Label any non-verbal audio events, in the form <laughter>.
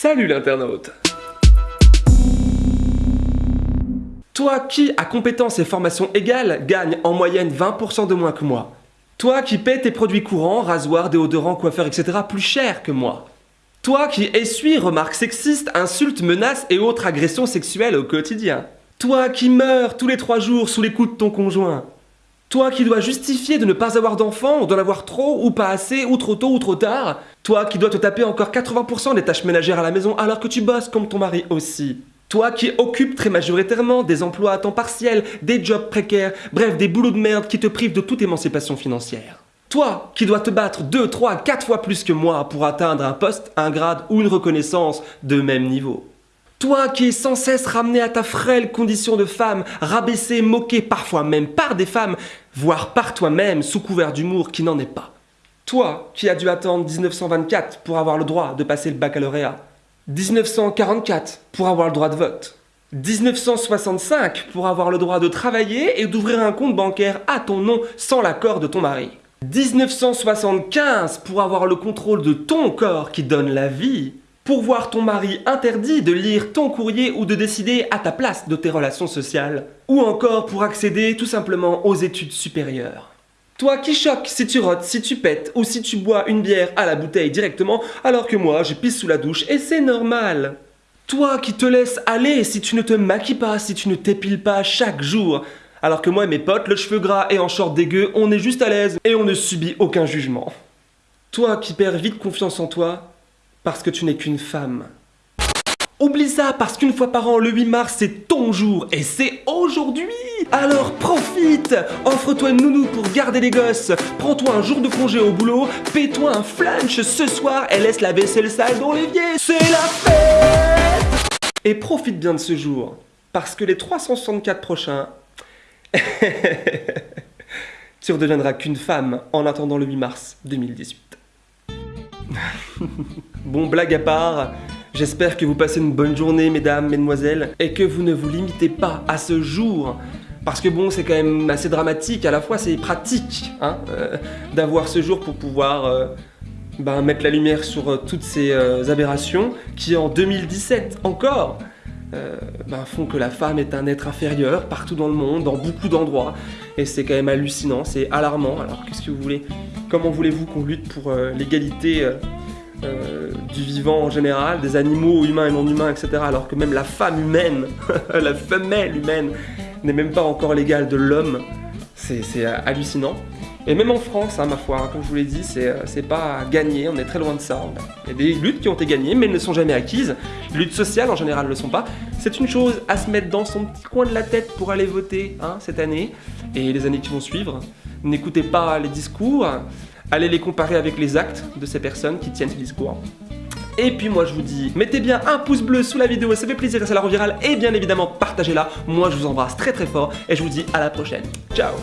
Salut l'internaute Toi qui, à compétences et formation égales, gagne en moyenne 20% de moins que moi. Toi qui paie tes produits courants, rasoirs, déodorants, coiffeurs, etc. plus cher que moi. Toi qui essuie remarques sexistes, insultes, menaces et autres agressions sexuelles au quotidien. Toi qui meurs tous les trois jours sous les coups de ton conjoint. Toi qui dois justifier de ne pas avoir d'enfants, ou d'en avoir trop, ou pas assez, ou trop tôt, ou trop tard. Toi qui dois te taper encore 80% des tâches ménagères à la maison alors que tu bosses comme ton mari aussi. Toi qui occupes très majoritairement des emplois à temps partiel, des jobs précaires, bref des boulots de merde qui te privent de toute émancipation financière. Toi qui dois te battre 2, 3, 4 fois plus que moi pour atteindre un poste, un grade ou une reconnaissance de même niveau. Toi qui es sans cesse ramené à ta frêle condition de femme, rabaissé, moqué, parfois même par des femmes, voire par toi-même sous couvert d'humour qui n'en est pas. Toi qui as dû attendre 1924 pour avoir le droit de passer le baccalauréat. 1944 pour avoir le droit de vote. 1965 pour avoir le droit de travailler et d'ouvrir un compte bancaire à ton nom sans l'accord de ton mari. 1975 pour avoir le contrôle de ton corps qui donne la vie pour voir ton mari interdit de lire ton courrier ou de décider à ta place de tes relations sociales, ou encore pour accéder tout simplement aux études supérieures. Toi qui choques si tu rotes, si tu pètes ou si tu bois une bière à la bouteille directement alors que moi je pisse sous la douche et c'est normal. Toi qui te laisses aller si tu ne te maquilles pas, si tu ne t'épiles pas chaque jour. Alors que moi et mes potes, le cheveu gras et en short dégueu, on est juste à l'aise et on ne subit aucun jugement. Toi qui perds vite confiance en toi, parce que tu n'es qu'une femme. Oublie ça parce qu'une fois par an, le 8 mars, c'est ton jour et c'est aujourd'hui Alors profite Offre-toi une nounou pour garder les gosses, prends-toi un jour de congé au boulot, paie-toi un flanche ce soir et laisse la vaisselle sale dans l'évier, c'est la fête Et profite bien de ce jour, parce que les 364 prochains... <laughs> tu redeviendras qu'une femme en attendant le 8 mars 2018. <laughs> bon, blague à part, j'espère que vous passez une bonne journée, mesdames, mesdemoiselles, et que vous ne vous limitez pas à ce jour. Parce que bon, c'est quand même assez dramatique, à la fois c'est pratique hein, euh, d'avoir ce jour pour pouvoir euh, ben, mettre la lumière sur euh, toutes ces aberrations qui en 2017 encore ben, font que la femme est un être inférieur partout dans le monde, dans beaucoup d'endroits. Et c'est quand même hallucinant, c'est alarmant. Alors qu'est-ce que vous voulez Comment voulez-vous qu'on lutte pour l'égalité euh, du vivant en général, des animaux humains et non humains, etc. Alors que même la femme humaine, <laughs> la femelle humaine, n'est même pas encore l'égale de l'homme. C'est hallucinant. Et même en France, hein, ma foi, hein, comme je vous l'ai dit, euh, c'est pas gagné, on est très loin de ça. Il y a des luttes qui ont été gagnées, mais elles ne sont jamais acquises. Les luttes sociales, en général, ne le sont pas. C'est une chose à se mettre dans son petit coin de la tête pour aller voter hein, cette année et les années qui vont suivre. N'écoutez pas les discours, allez les comparer avec les actes de ces personnes qui tiennent ce discours. Et puis moi je vous dis, mettez bien un pouce bleu sous la vidéo, ça fait plaisir et ça la rend virale, et bien évidemment partagez-la. Moi je vous embrasse très très fort, et je vous dis à la prochaine. Ciao